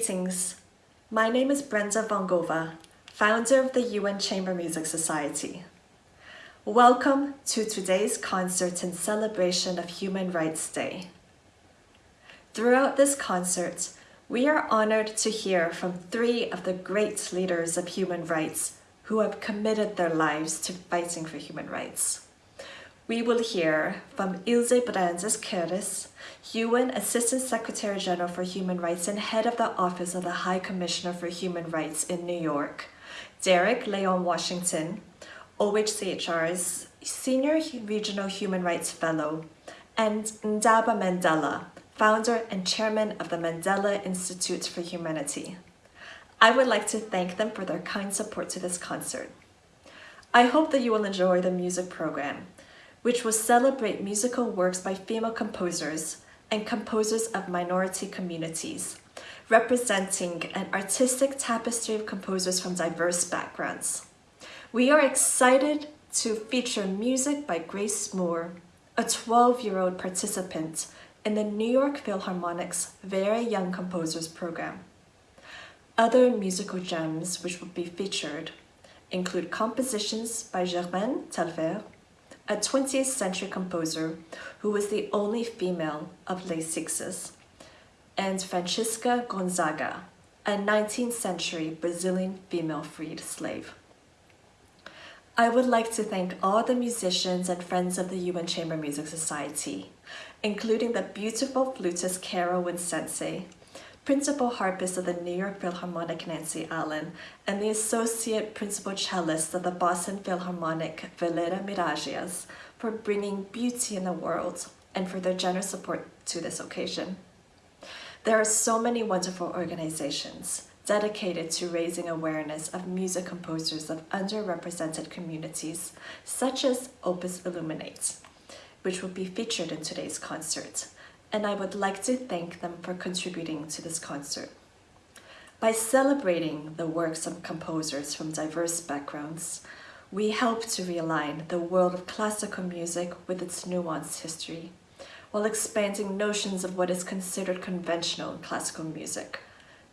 Greetings. My name is Brenda Vongova, founder of the UN Chamber Music Society. Welcome to today's concert in celebration of Human Rights Day. Throughout this concert, we are honored to hear from three of the great leaders of human rights who have committed their lives to fighting for human rights. We will hear from Ilze Brands Kehris, UN Assistant Secretary General for Human Rights and Head of the Office of the High Commissioner for Human Rights in New York, Derek Leon Washington, OHCHR's Senior Regional Human Rights Fellow, and Ndaba Mandela, founder and chairman of the Mandela Institute for Humanity. I would like to thank them for their kind support to this concert. I hope that you will enjoy the music program, which will celebrate musical works by female composers and composers of minority communities, representing an artistic tapestry of composers from diverse backgrounds. We are excited to feature music by Grace Moore, a 12-year-old participant in the New York Philharmonic's Very Young Composers Program. Other musical gems which will be featured include compositions by Germaine Tailleferre, a 20th century composer who was the only female of Les Sixes, and Francisca Gonzaga, a 19th century Brazilian female freed slave. I would like to thank all the musicians and friends of the UN Chamber Music Society, including the beautiful flutist Carol Wincenc, principal harpist of the New York Philharmonic Nancy Allen, and the associate principal cellist of the Boston Philharmonic Violeta Miragias for bringing beauty in the world and for their generous support to this occasion. There are so many wonderful organizations dedicated to raising awareness of music composers of underrepresented communities, such as Opus Illuminates, which will be featured in today's concert and I would like to thank them for contributing to this concert. By celebrating the works of composers from diverse backgrounds, we help to realign the world of classical music with its nuanced history, while expanding notions of what is considered conventional classical music,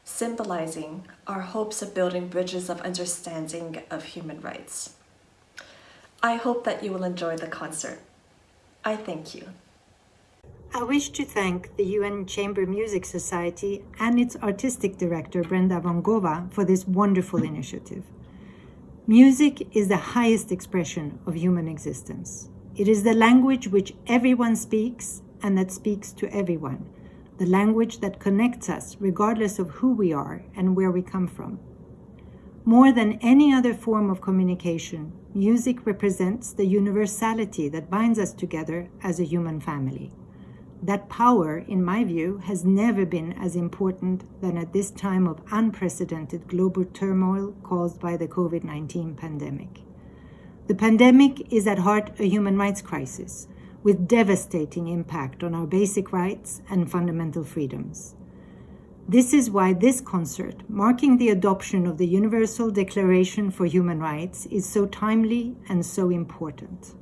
symbolizing our hopes of building bridges of understanding of human rights. I hope that you will enjoy the concert. I thank you. I wish to thank the UN Chamber Music Society and its artistic director, Brenda Vongova, for this wonderful initiative. Music is the highest expression of human existence. It is the language which everyone speaks and that speaks to everyone, the language that connects us regardless of who we are and where we come from. More than any other form of communication, music represents the universality that binds us together as a human family. That power, in my view, has never been as important than at this time of unprecedented global turmoil caused by the COVID-19 pandemic. The pandemic is at heart a human rights crisis with devastating impact on our basic rights and fundamental freedoms. This is why this concert, marking the adoption of the Universal Declaration for Human Rights, is so timely and so important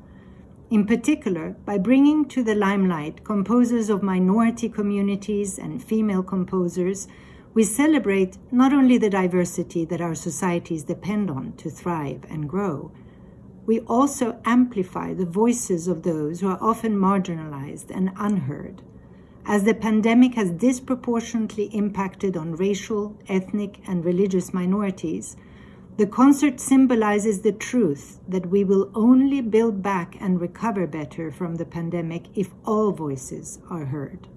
in particular by bringing to the limelight composers of minority communities and female composers, we celebrate not only the diversity that our societies depend on to thrive and grow, we also amplify the voices of those who are often marginalized and unheard. As the pandemic has disproportionately impacted on racial, ethnic, and religious minorities, the concert symbolizes the truth that we will only build back and recover better from the pandemic if all voices are heard.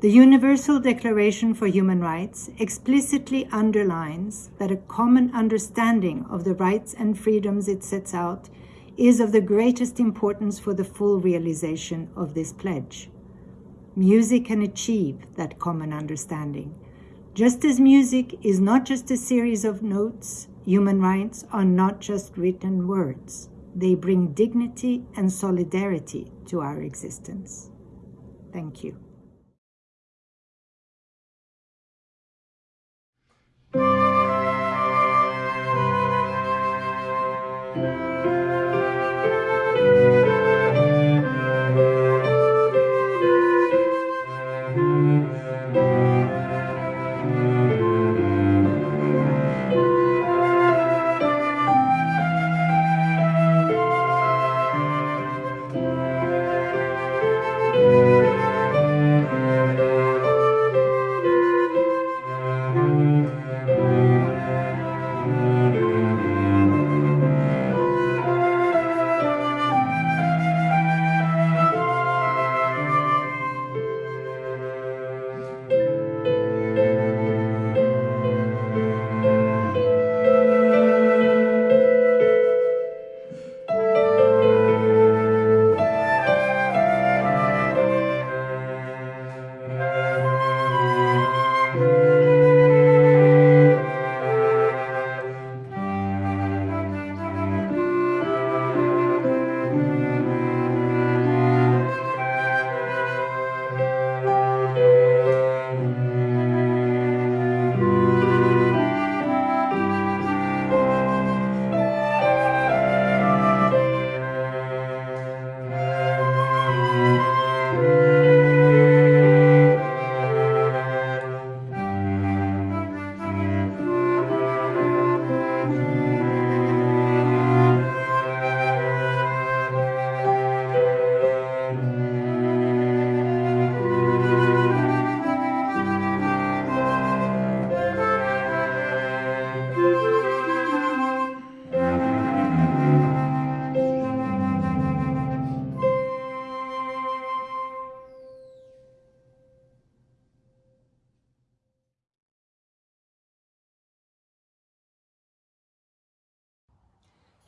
The Universal Declaration for Human Rights explicitly underlines that a common understanding of the rights and freedoms it sets out is of the greatest importance for the full realization of this pledge. Music can achieve that common understanding. Just as music is not just a series of notes, Human rights are not just written words. They bring dignity and solidarity to our existence. Thank you.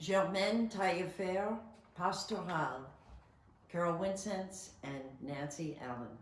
Germaine Tailleferre, Pastoral, Carol Wincenc, and Nancy Allen.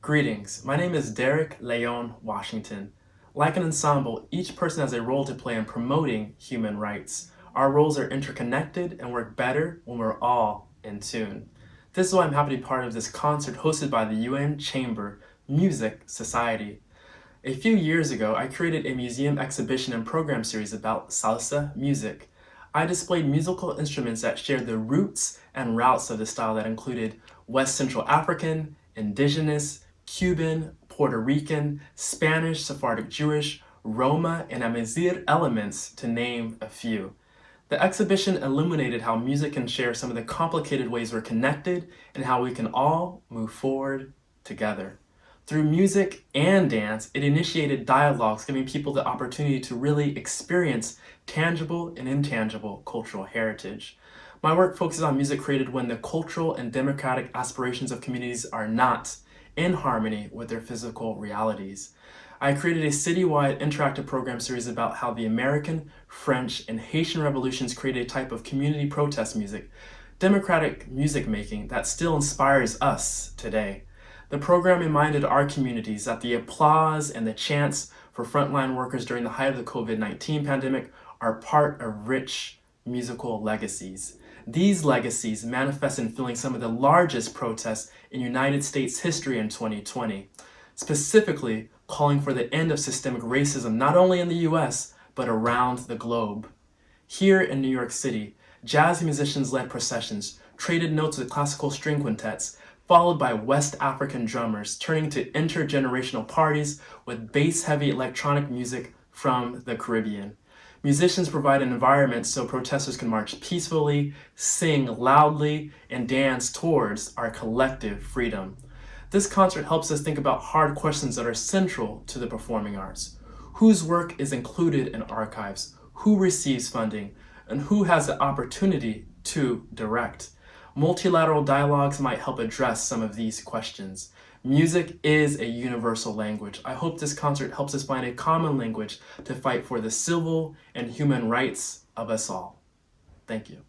Greetings, my name is Derek Leon Washington. Like an ensemble, each person has a role to play in promoting human rights. Our roles are interconnected and work better when we're all in tune. This is why I'm happy to be part of this concert hosted by the UN Chamber Music Society. A few years ago, I created a museum exhibition and program series about salsa music. I displayed musical instruments that shared the roots and routes of the style that included West Central African, Indigenous, Cuban, Puerto Rican, Spanish, Sephardic Jewish, Roma, and Amazigh elements, to name a few. The exhibition illuminated how music can share some of the complicated ways we're connected and how we can all move forward together. Through music and dance, it initiated dialogues giving people the opportunity to really experience tangible and intangible cultural heritage. My work focuses on music created when the cultural and democratic aspirations of communities are not in harmony with their physical realities. I created a citywide interactive program series about how the American, French, and Haitian revolutions created a type of community protest music democratic music making that still inspires us today. The program reminded our communities that the applause and the chants for frontline workers during the height of the COVID-19 pandemic are part of rich musical legacies. These legacies manifest in fueling some of the largest protests in United States history in 2020, specifically calling for the end of systemic racism not only in the US, but around the globe. Here in New York City, jazz musicians led processions, traded notes with classical string quintets, followed by West African drummers turning to intergenerational parties with bass-heavy electronic music from the Caribbean. Musicians provide an environment so protesters can march peacefully, sing loudly, and dance towards our collective freedom. This concert helps us think about hard questions that are central to the performing arts. Whose work is included in archives? Who receives funding? And who has the opportunity to direct? Multilateral dialogues might help address some of these questions. Music is a universal language. I hope this concert helps us find a common language to fight for the civil and human rights of us all. Thank you.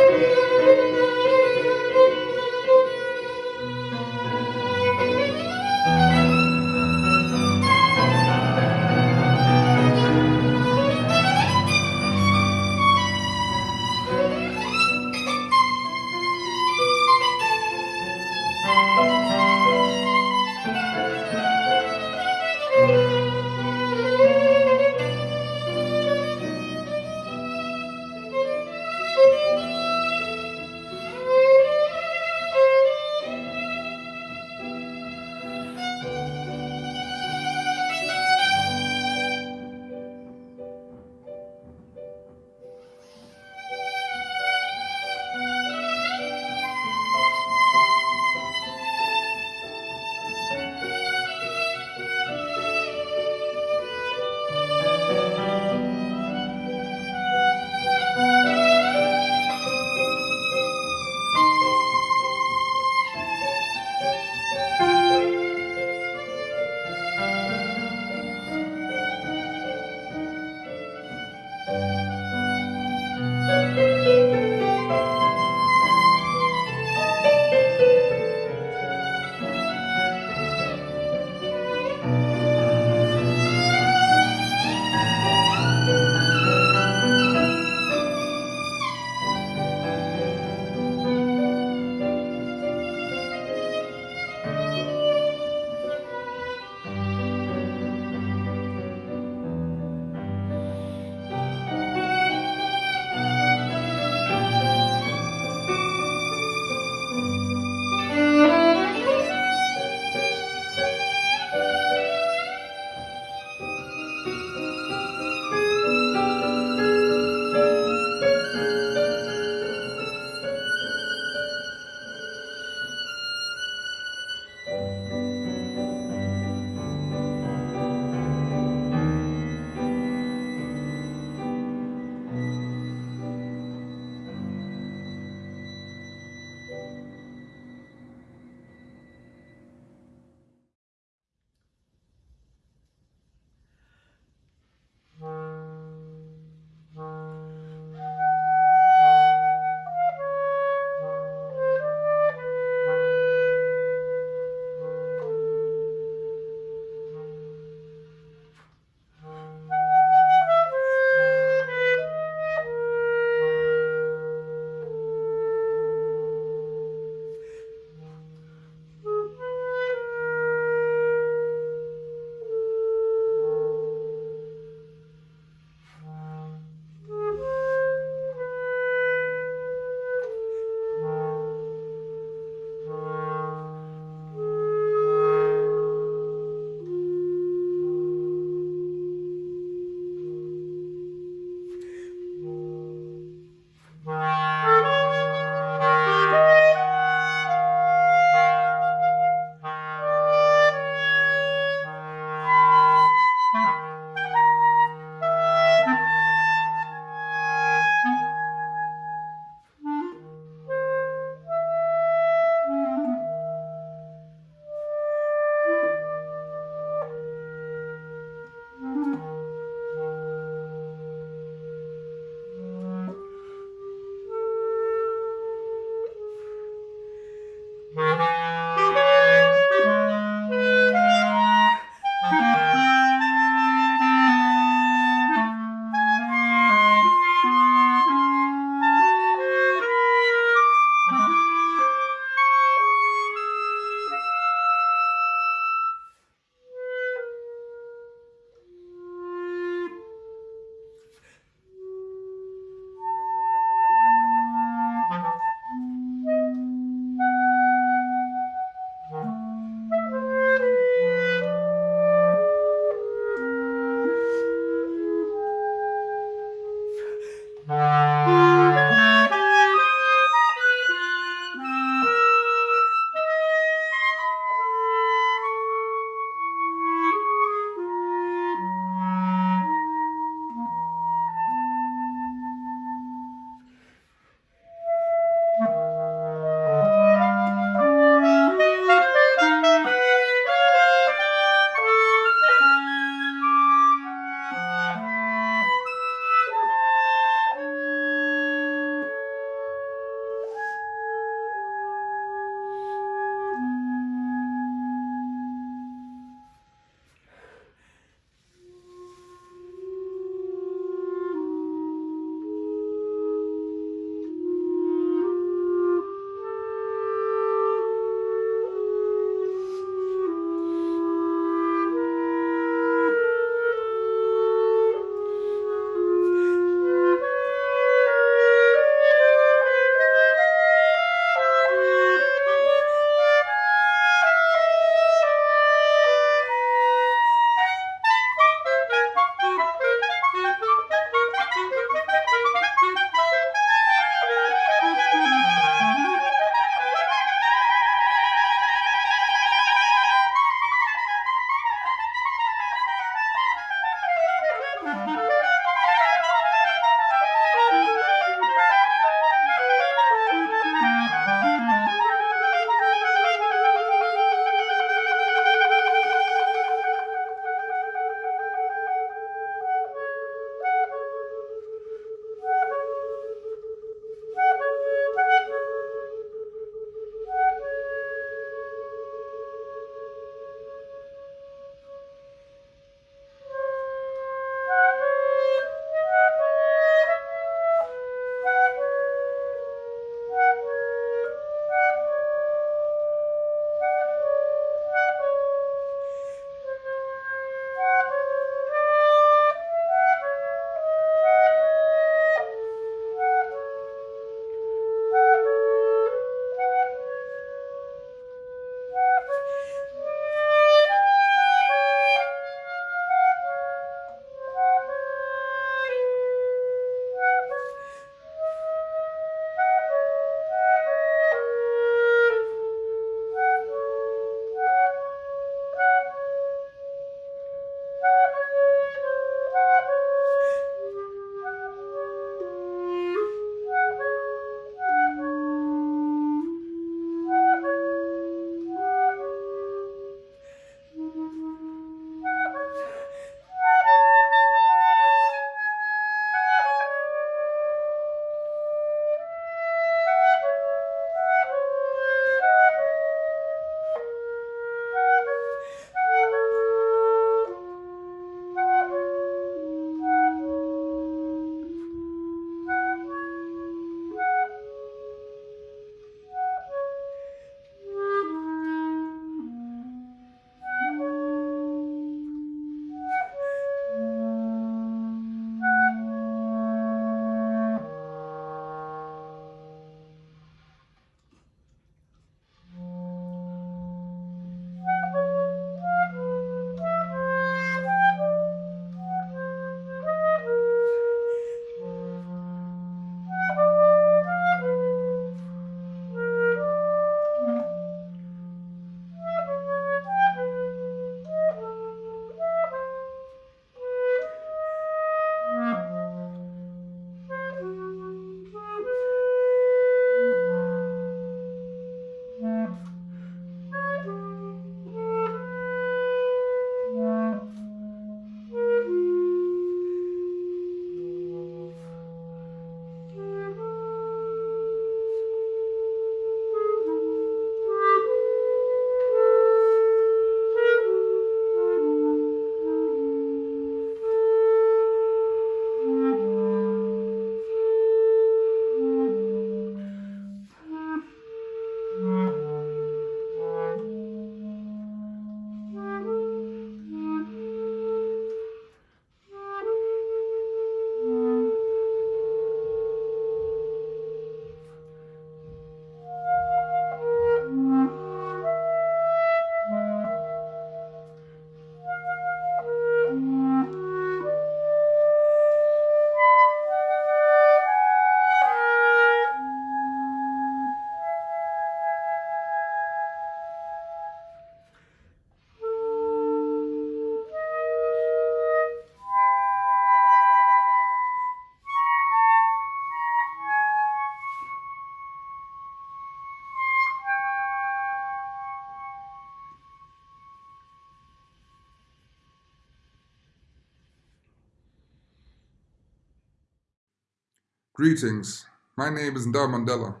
Greetings. My name is Ndaba Mandela,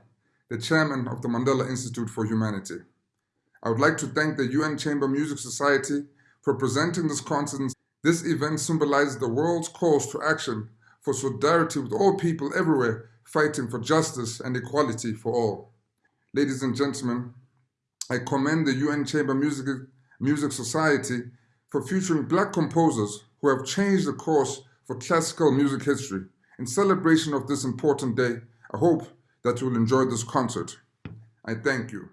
the chairman of the Mandela Institute for Humanity. I would like to thank the UN Chamber Music Society for presenting this concert. This event symbolizes the world's calls to action for solidarity with all people everywhere fighting for justice and equality for all. Ladies and gentlemen, I commend the UN Chamber Music, Music Society for featuring black composers who have changed the course for classical music history. In celebration of this important day, I hope that you will enjoy this concert. I thank you.